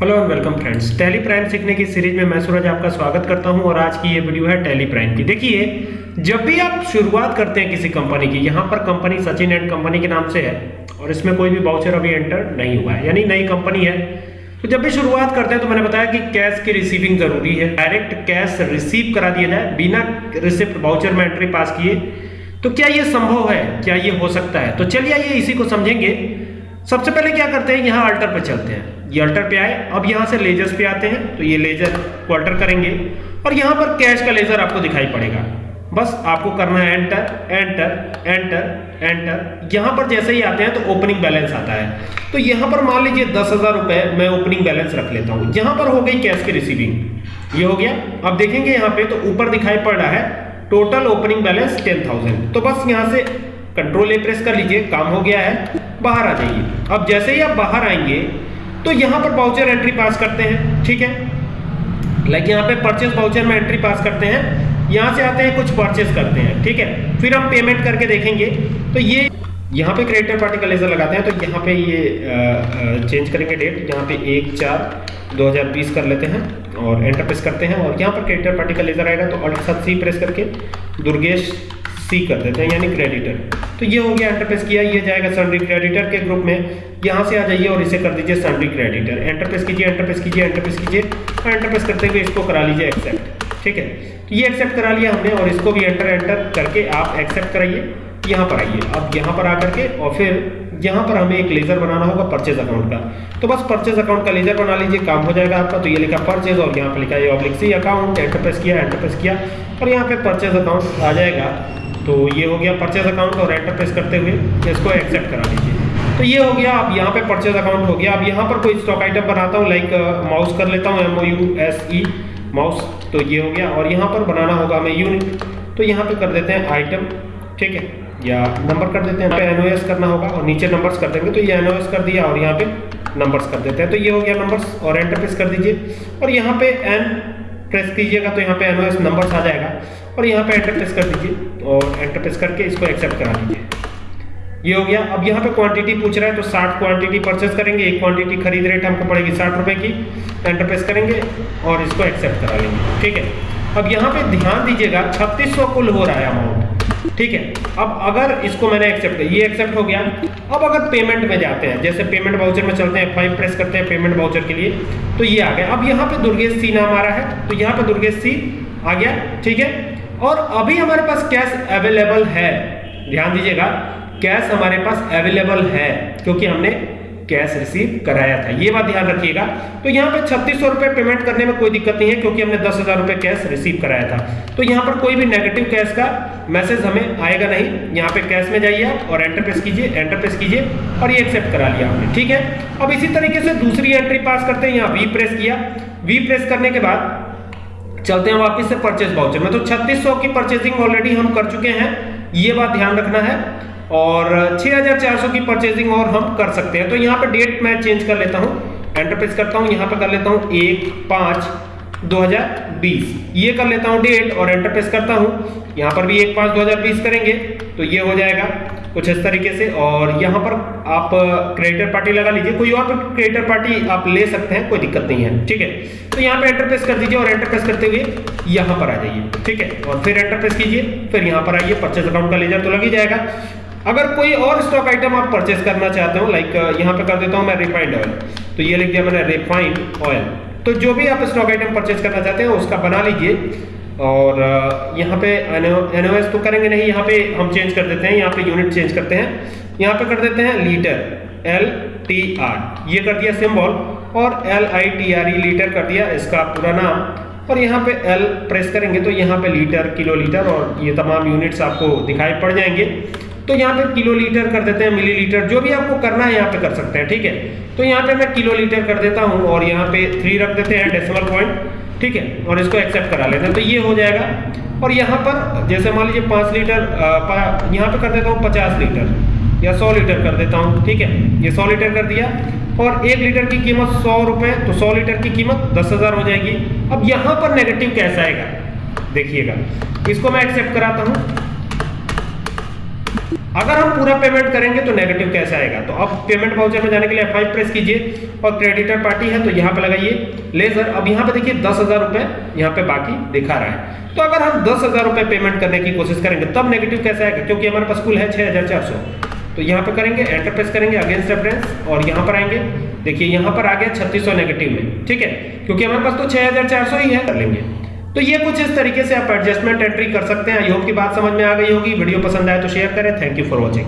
Hello and welcome friends Tally Prime सीखने की series में मैं सूरज आपका स्वागत करता हूँ और आज की ये वीडियो है टैली प्राइम की। देखिए, जब भी आप शुरुआत करते हैं किसी कंपनी की, यहाँ पर कंपनी सचिन एंड कंपनी के नाम से है और इसमें कोई भी बाउचर अभी एंटर नहीं हुआ है, यानी नई कंपनी है। तो जब भी शुरुआत करते हैं तो मैंने बताया कि कैश की रिसीविंग ज़रूरी है। डायरेक्ट कैश रिसीव करा दिया जाए, बिना रिसिप्ट बाउचर में एंट्री पास किए। तो क्या ये संभव है? क्या ये हो सकता है? तो चलिए आइए इसी को समझेंगे। सबसे पहले क्या करते हैं? यहाँ अल्टर पर चलते हैं। ये अल्टर पे आए। अब यहाँ से लेजर्स पे आते हैं तो ये लेजर को अल्टर करेंगे। और यहाँ पर कैश का लेजर आपको दिखाई पड़ेगा। बस आपको करना है एंटर एंटर एंटर एंटर। यहाँ पर जैसे ही आते हैं तो ओपनिंग बैलेंस आता है। तो यहाँ पर मान लीजिए दस हज़ार रुपए मैं ओपनिंग बैलेंस रख लेता हूँ। यहाँ पर हो गई कैश की रिसीविंग ये हो गया। अब देखेंगे यहाँ पे तो ऊपर दिखाई पड़ रहा है total opening balance ten thousand तो बस यहाँ से कंट्रोल ए प्रेस कर लीजिए, काम हो गया है, बाहर आ जाइए। अब जैसे ही आप बाहर आएँगे तो यहाँ पर बाउचर एंट्री पास करते हैं, ठीक है? लाइक यहाँ पे परचेस बाउचर में एंट्री पास करते हैं, यहाँ से आते हैं, कुछ परचेस करते हैं, ठीक है? फिर हम पेमेंट करके देखेंगे तो ये यहाँ पे क्रेडिटर पार्टी का लेजर लगाते हैं तो यहाँ पे ये चेंज करेंगे डेट यहाँ पे एक, चार 2020 कर लेते हैं और एंटर प्रेस करते हैं, और यहाँ पर क्रेडिटर पार्टी का लेजर आएगा तो अल्ट सी प्रेस करके दुर्गेश सी कर देते हैं, यानी क्रेडिटर तो ये हो गया एंटरप्रेस किया, ये जाएगा सन्ड्री क्रेडिटर के ग्रुप में। यहाँ से आ जाइए और इसे कर दीजिए सन्ड्री क्रेडिटर एंटरप्रेस कीजिए एंटरप्रेस कीजिए एंटरप्रेस कीजिए। और एंटरप्रेस करते हुए इसको करा लीजिए एक्सेप्ट ठीक है? तो ये एक्सेप्ट करा लिया हमने और इसको भी एंटर एंटर करके आप एक्सेप्ट कराइए। यहाँ पर आइए। अब यहाँ पर आकर के और फिर यहाँ पर हमें एक लेजर बनाना होगा परचेज अकाउंट का। तो बस परचेज अकाउंट का लेजर बना लीजिए, काम हो जाएगा आपका। तो ये लिखा परचेज और यहाँ पर लिखा ये oblique C account enter press किया एंटरप्रेस किया। और यहाँ पे परचेज अकाउंट आ जाएगा। तो ये हो गया परचेज अकाउंट और एंटर प्रेस करते हुए इसको एक्सेप्ट करा लीजिए। तो ये हो गया, अब यहाँ पे परचेज अकाउंट हो गया। अब यहाँ पर कोई स्टॉक आइटम बनाता हूँ लाइक माउस कर लेता हूँ M O U S E mouse तो ये हो गया और यहाँ पर बनाना होगा हमें यूनिट तो यहाँ पे कर देते हैं आइटम ठीक है? या नंबर कर देते हैं एन करना होगा और नीचे नंबर्स कर देंगे। तो ये एनओएस कर दिया और यहाँ पे नंबर्स कर देते हैं। तो ये हो गया नंबर्स और एंटर प्रेस कर दीजिए। और यहाँ पे एन प्रेस कीजिएगा तो यहाँ पे एनओएस नंबर्स आ जाएगा। और यहाँ पे एंटर प्रेस कर दीजिए और एंटर प्रेस करके इसको एक्सेप्ट करा दीजिए। ये हो गया। अब यहाँ पे क्वांटिटी पूछ रहा है तो 60 क्वांटिटी परचेस करेंगे। एक क्वांटिटी खरीद रेट हमको पड़ेगी साठ रुपए की। एंटर प्रेस करेंगे और इसको एक्सेप्ट करा लेंगे। ठीक है? अब यहाँ पे ध्यान दीजिएगा छत्तीस कुल हो रहा है अमाउंट ठीक है? अब अगर इसको मैंने एक्सेप्ट ये एक्सेप्ट हो गया। अब अगर पेमेंट में जाते हैं, जैसे पेमेंट बाउचर में चलते हैं फाइव प्रेस करते हैं पेमेंट बाउचर के लिए तो ये आ गया। अब यहाँ पे दुर्गेश सी नाम आ रहा है तो यहाँ पे दुर्गेश सी आ गया। ठीक है? और अभी हमारे पास कैश अवेलेबल है। ध्यान दीजिएगा कैश हमारे पास अवेलेबल है, क्योंकि हमने कैश रिसीव कराया था। ये बात ध्यान रखिएगा। तो यहाँ पे छत्तीस रुपए पेमेंट करने में कोई दिक्कत नहीं है, क्योंकि हमने दस हज़ार रुपए कैश रिसीव कराया था। तो यहाँ पर कोई भी नेगेटिव कैश का मैसेज हमें आएगा नहीं। यहाँ पे कैश में जाइए और एंटर प्रेस कीजिए एंटर प्रेस कीजिए और ये एक्सेप्ट करा लिया हमने ठीक है? अब इसी तरीके से दूसरी एंट्री पास करते हैं। यहाँ वी प्रेस किया। वी प्रेस करने के बाद चलते हैं वापिस से परचेज बाउचर में। तो छत्तीस की परचेजिंग ऑलरेडी हम कर चुके हैं। ये बात ध्यान रखना है। और 6400 की परचेजिंग और हम कर सकते हैं। तो यहाँ पे डेट मैं चेंज कर लेता हूँ। एंटर प्रेस करता हूँ। यहाँ पे कर लेता हूँ एक पाँच 2020 ये कर लेता हूँ डेट और एंटर प्रेस करता हूँ। यहाँ पर भी एक पाँच 2020 करेंगे। तो ये हो जाएगा। कुछ इस तरीके से। और यहाँ पर आप क्रिएटर पार्टी लगा लीजिए। कोई और क्रिएटर पार्टी आप ले सकते हैं, कोई दिक्कत नहीं है। ठीक है? तो यहाँ पे एंटर प्रेस कर दीजिए और एंटर प्रेस करते हुए यहाँ पर आ जाइए। ठीक है? और फिर एंटर प्रेस कीजिए। फिर यहाँ पर आइए परचेज अकाउंट का लेजर तो लग ही जाएगा। अगर कोई और स्टॉक आइटम आप परचेस करना चाहते हो लाइक यहाँ पे कर देता हूँ मैं रिफाइंड ऑयल तो ये लिख दिया मैंने रिफाइंड ऑयल तो जो भी आप स्टॉक आइटम परचेस करना चाहते हैं, उसका बना लीजिए। और यहाँ पे एनओएस तो करेंगे नहीं यहाँ पे हम चेंज कर देते हैं यहाँ पे यूनिट चेंज करते हैं यहाँ पे कर देते हैं लीटर एल टी आर ये कर दिया सिंबल और L I T R E litre कर दिया इसका पूरा नाम और यहाँ पे एल प्रेस करेंगे तो यहाँ पे लीटर किलो लीटर और ये तमाम यूनिट्स आपको दिखाई पड़ जाएँगे तो यहाँ पे किलो लीटर कर देते हैं मिलीलीटर जो भी आपको करना है यहाँ पे कर सकते हैं ठीक है तो यहाँ पे मैं किलो लीटर कर देता हूँ और यहाँ पे थ्री रख देते हैं डेसिमल पॉइंट ठीक है, और इसको एक्सेप्ट करा लेते हैं। तो ये हो जाएगा। और यहाँ पर, जैसे मान लीजिए पाँच लीटर यहाँ पे कर देता हूँ पचास लीटर, या सौ लीटर कर देता हूँ, ठीक है? ये सौ लीटर कर दिया। और एक लीटर की कीमत सौ रुपये तो सौ लीटर की कीमत दस हज़ार हो जाएगी। अब यहाँ पर नेगेटिव कैसा आएगा? देखिएगा। इसको मैं एक्सेप्ट कराता हूँ। अगर हम पूरा पेमेंट करेंगे तो नेगेटिव कैसे आएगा? तो अब पेमेंट वाउचर में जाने के लिए F5 प्रेस कीजिए और क्रेडिटर पार्टी है तो यहाँ पे लगाइए। लेजर अब यहाँ पे देखिए दस हज़ार रुपए यहाँ पे बाकी दिखा रहा है। तो अगर हम दस हज़ार रुपए पेमेंट करने की कोशिश करेंगे, तब नेगेटिव कैसे आएगा? क्योंकि हमारे पास कुल है छह हज़ार चार सौ। तो यहाँ पे करेंगे एंटर प्रेस करेंगे अगेंस्ट रेफरेंस और यहाँ पर आएँगे। देखिए, यहाँ पर आ गया छत्तीस नेगेटिव में। ठीक है? क्योंकि हमारे पास तो छह हज़ार चार सौ ही है। कर लेंगे। तो ये कुछ इस तरीके से आप एडजस्टमेंट एंट्री कर सकते हैं। आई होप की बात समझ में आ गई होगी। वीडियो पसंद आए तो शेयर करें। Thank you for watching